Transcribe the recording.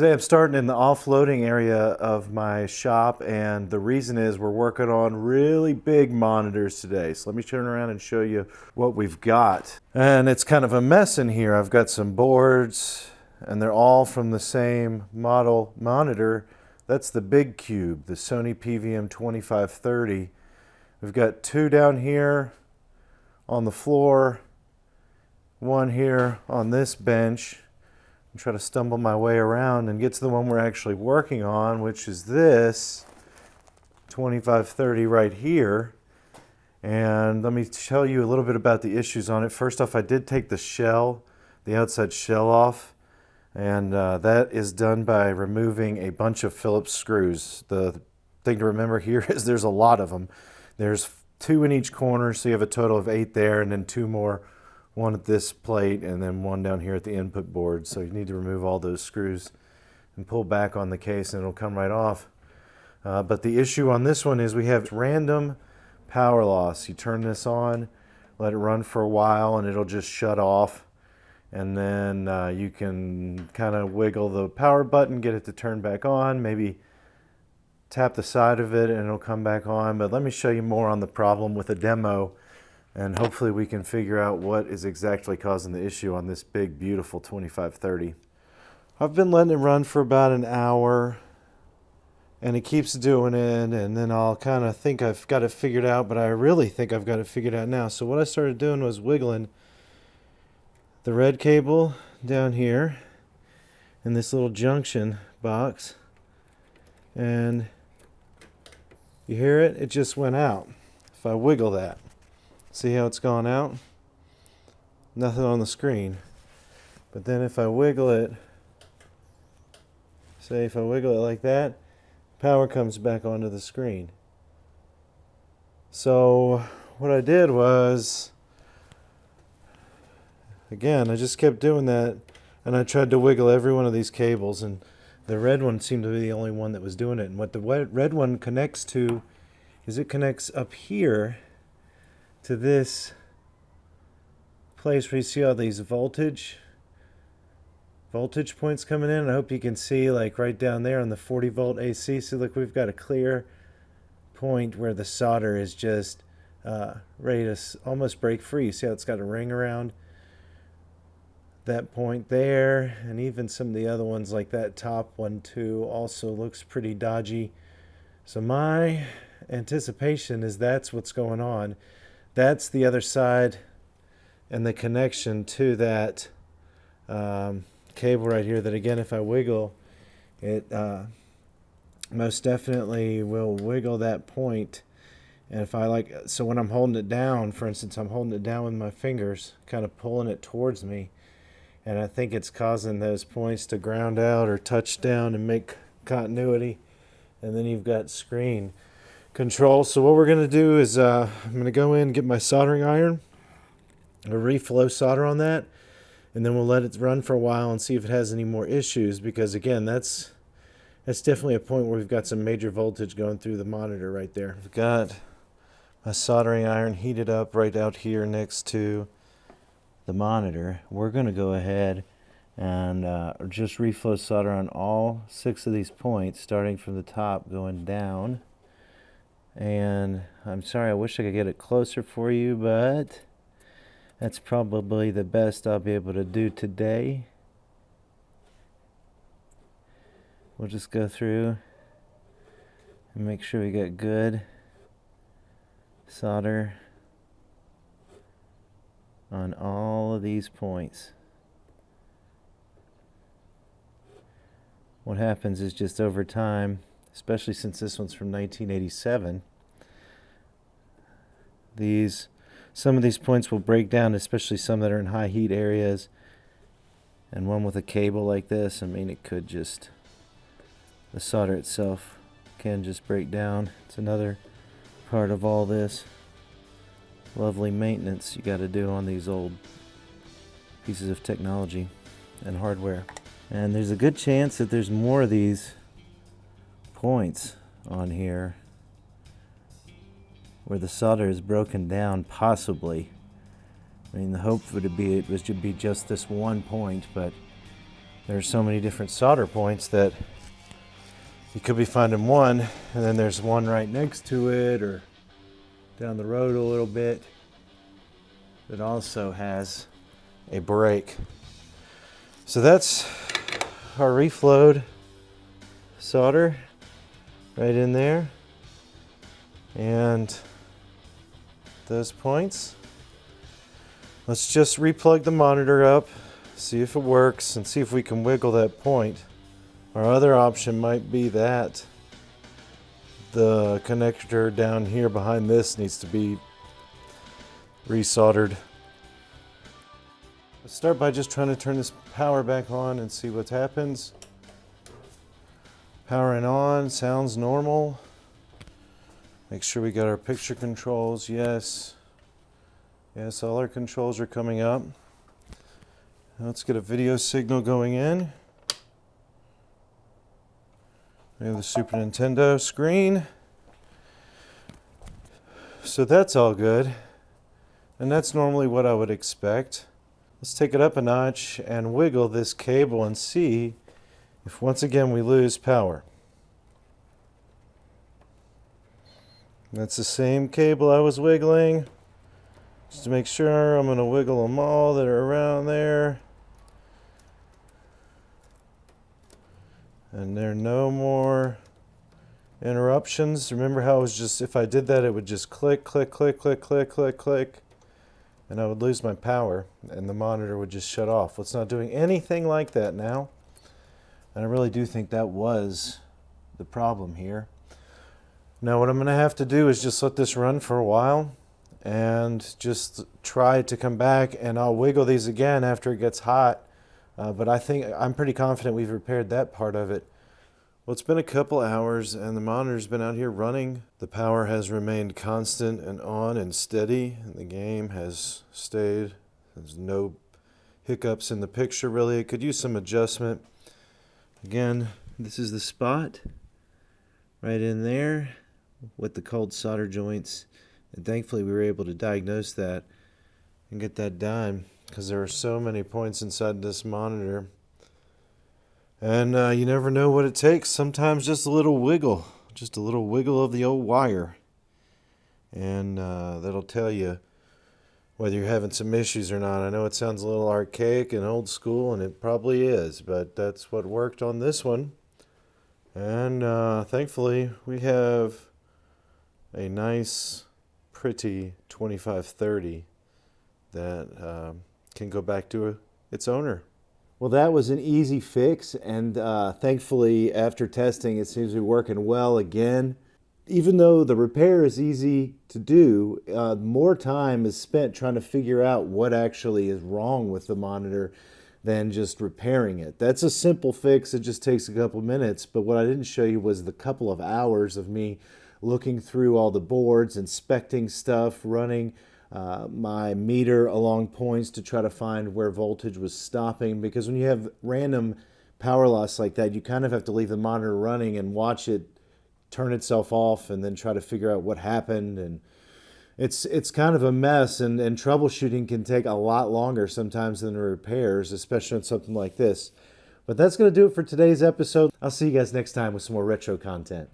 Today I'm starting in the offloading area of my shop and the reason is we're working on really big monitors today. So let me turn around and show you what we've got. And it's kind of a mess in here. I've got some boards and they're all from the same model monitor. That's the big cube, the Sony PVM 2530. We've got two down here on the floor, one here on this bench and try to stumble my way around and get to the one we're actually working on, which is this 2530 right here. And let me tell you a little bit about the issues on it. First off, I did take the shell, the outside shell off, and uh, that is done by removing a bunch of Phillips screws. The thing to remember here is there's a lot of them. There's two in each corner, so you have a total of eight there, and then two more one at this plate and then one down here at the input board. So you need to remove all those screws and pull back on the case and it'll come right off. Uh, but the issue on this one is we have random power loss. You turn this on, let it run for a while and it'll just shut off. And then uh, you can kind of wiggle the power button, get it to turn back on, maybe tap the side of it and it'll come back on. But let me show you more on the problem with a demo and hopefully we can figure out what is exactly causing the issue on this big beautiful 2530 I've been letting it run for about an hour and it keeps doing it and then I'll kind of think I've got it figured out but I really think I've got it figured out now. So what I started doing was wiggling the red cable down here in this little junction box and you hear it? It just went out if I wiggle that See how it's gone out? Nothing on the screen. But then if I wiggle it, say if I wiggle it like that, power comes back onto the screen. So what I did was, again, I just kept doing that and I tried to wiggle every one of these cables and the red one seemed to be the only one that was doing it. And what the red one connects to is it connects up here to this place where you see all these voltage voltage points coming in. I hope you can see like right down there on the 40 volt AC. So look, we've got a clear point where the solder is just uh, ready to almost break free. See how it's got a ring around that point there and even some of the other ones like that top one too also looks pretty dodgy. So my anticipation is that's what's going on. That's the other side and the connection to that um, cable right here that again if I wiggle it uh, most definitely will wiggle that point. And if I like so when I'm holding it down for instance I'm holding it down with my fingers kind of pulling it towards me and I think it's causing those points to ground out or touch down and make continuity. And then you've got screen control. So what we're going to do is uh, I'm going to go in and get my soldering iron, a reflow solder on that, and then we'll let it run for a while and see if it has any more issues because again that's that's definitely a point where we've got some major voltage going through the monitor right there. I've got my soldering iron heated up right out here next to the monitor. We're going to go ahead and uh, just reflow solder on all six of these points starting from the top going down and I'm sorry I wish I could get it closer for you but that's probably the best I'll be able to do today we'll just go through and make sure we get good solder on all of these points what happens is just over time especially since this one's from 1987. These, some of these points will break down, especially some that are in high heat areas. And one with a cable like this, I mean, it could just, the solder itself can just break down. It's another part of all this lovely maintenance you got to do on these old pieces of technology and hardware. And there's a good chance that there's more of these points on here where the solder is broken down possibly I mean the hope would be it was to be just this one point but there's so many different solder points that you could be finding one and then there's one right next to it or down the road a little bit that also has a break. So that's our reflowed solder right in there and those points. Let's just replug the monitor up, see if it works, and see if we can wiggle that point. Our other option might be that the connector down here behind this needs to be resoldered. Let's start by just trying to turn this power back on and see what happens. Powering on, sounds normal. Make sure we got our picture controls, yes. Yes, all our controls are coming up. Let's get a video signal going in. We have the Super Nintendo screen. So that's all good. And that's normally what I would expect. Let's take it up a notch and wiggle this cable and see if once again we lose power. That's the same cable I was wiggling. Just to make sure, I'm going to wiggle them all that are around there. And there are no more interruptions. Remember how it was just, if I did that, it would just click, click, click, click, click, click, click. And I would lose my power and the monitor would just shut off. Well, it's not doing anything like that now. And I really do think that was the problem here. Now what I'm going to have to do is just let this run for a while and just try to come back and I'll wiggle these again after it gets hot. Uh, but I think I'm pretty confident we've repaired that part of it. Well, it's been a couple hours and the monitor's been out here running. The power has remained constant and on and steady. And the game has stayed. There's no hiccups in the picture really. It could use some adjustment. Again, this is the spot right in there with the cold solder joints. And thankfully we were able to diagnose that and get that done because there are so many points inside this monitor. And uh, you never know what it takes. Sometimes just a little wiggle, just a little wiggle of the old wire. And uh, that'll tell you whether you're having some issues or not. I know it sounds a little archaic and old school, and it probably is, but that's what worked on this one. And uh, thankfully, we have a nice pretty 2530 that um, can go back to its owner. Well, that was an easy fix, and uh, thankfully, after testing, it seems to be working well again. Even though the repair is easy to do, uh, more time is spent trying to figure out what actually is wrong with the monitor than just repairing it. That's a simple fix, it just takes a couple minutes, but what I didn't show you was the couple of hours of me looking through all the boards, inspecting stuff, running uh, my meter along points to try to find where voltage was stopping. Because when you have random power loss like that, you kind of have to leave the monitor running and watch it turn itself off and then try to figure out what happened. And it's it's kind of a mess and, and troubleshooting can take a lot longer sometimes than repairs, especially on something like this. But that's going to do it for today's episode. I'll see you guys next time with some more retro content.